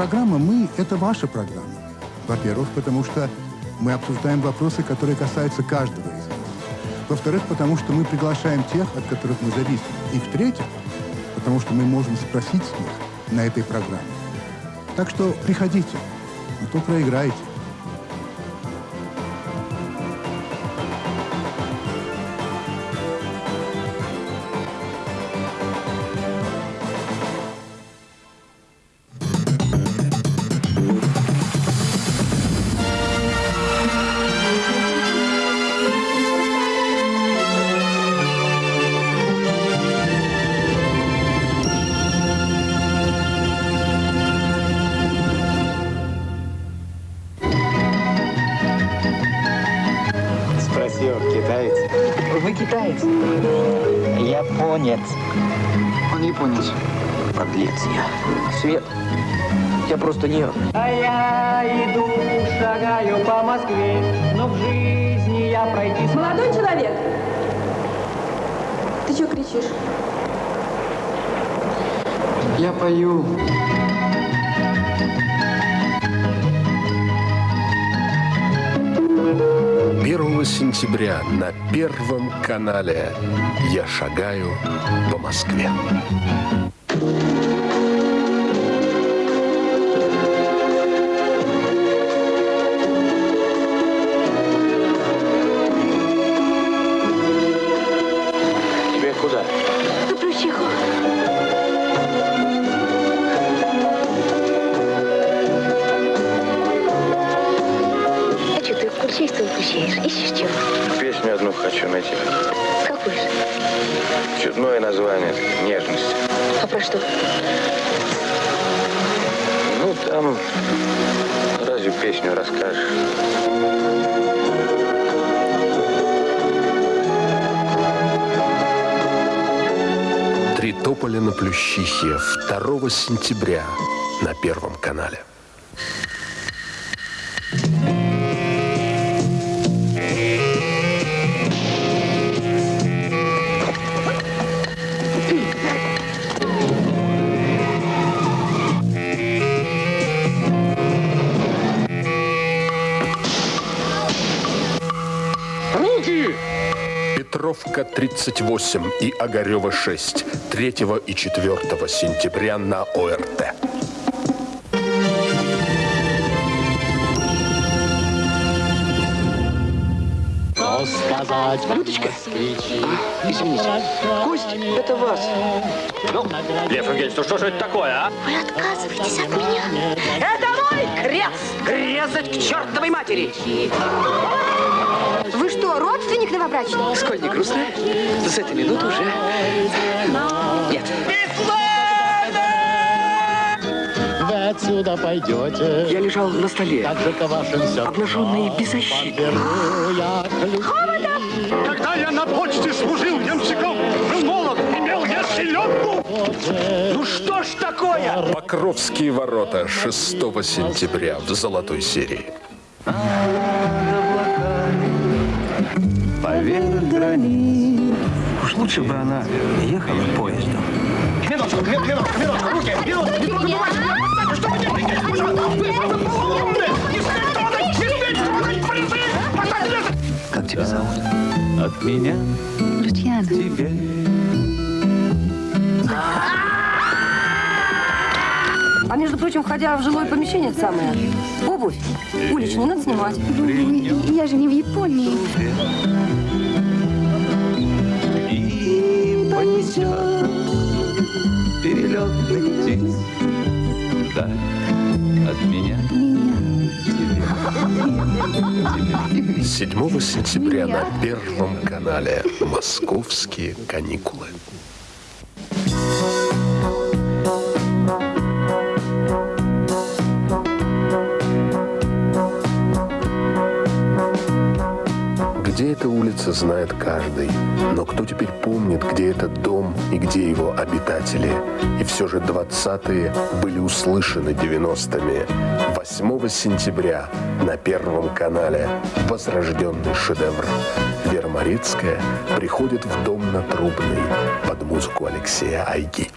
Программа «Мы» — это ваша программа. Во-первых, потому что мы обсуждаем вопросы, которые касаются каждого из нас. Во-вторых, потому что мы приглашаем тех, от которых мы зависим. И в-третьих, потому что мы можем спросить с них на этой программе. Так что приходите, а то проиграете. Китаец. Вы китаец? Японец. Он японец. Подлец я. Свет. Я просто не... А я иду, шагаю по Москве, но в жизни я пройти смогу. Молодой человек, ты что кричишь? Я пою. Сентября на Первом канале я шагаю по Москве. Тебе куда? На Плющиху. Ты курчейством включаешь? Ищешь чего? Песню одну хочу найти. Какую же? Чудное название. Нежность. А про что? Ну, там... Разве песню расскажешь? Три тополя на Плющихе 2 сентября на Первом канале. Петровка 38 и Огарева 6 3 и 4 сентября на ОРТ. Людочка? Извините. Кость, это вас. Лев Евгеньевич, ну что же это такое, а? Вы отказываетесь от меня. Это мой крест! Резать к чертовой матери! Вы что, родственник новобрачный? Сколь не грустно, с этой минуты уже... Нет. Вы отсюда пойдете. Я лежал на столе, Как же вашим все обнаженный и беззащитный. я ключ. Когда я на почте служил ямщиком, был молод, имел я селедку. Ну что ж такое? Покровские ворота 6 сентября в золотой серии. Границ. Уж лучше бы она ехала поездом. Минутку, минутку, минутку, руки, минутку, не трогай. Что вы делаете? Пожалуйста, вы, вы полоумны. Не смейте трогать, не смейте трогать, полиции. Поставьте лес. Как тебя зовут? От меня Люцьяна. тебе. А между прочим, входя в жилое помещение, это самое, обувь уличную надо снимать. Я же не в Японии. И понесет перелетных птиц. Вдаль от меня. 7 сентября на Первом канале «Московские каникулы». Где эта улица, знает каждый. Но кто теперь помнит, где этот дом и где его обитатели? И все же 20-е были услышаны 90-ми. 8 сентября на Первом канале возрожденный шедевр. Вера Морецкая приходит в дом на Трубный под музыку Алексея Айги.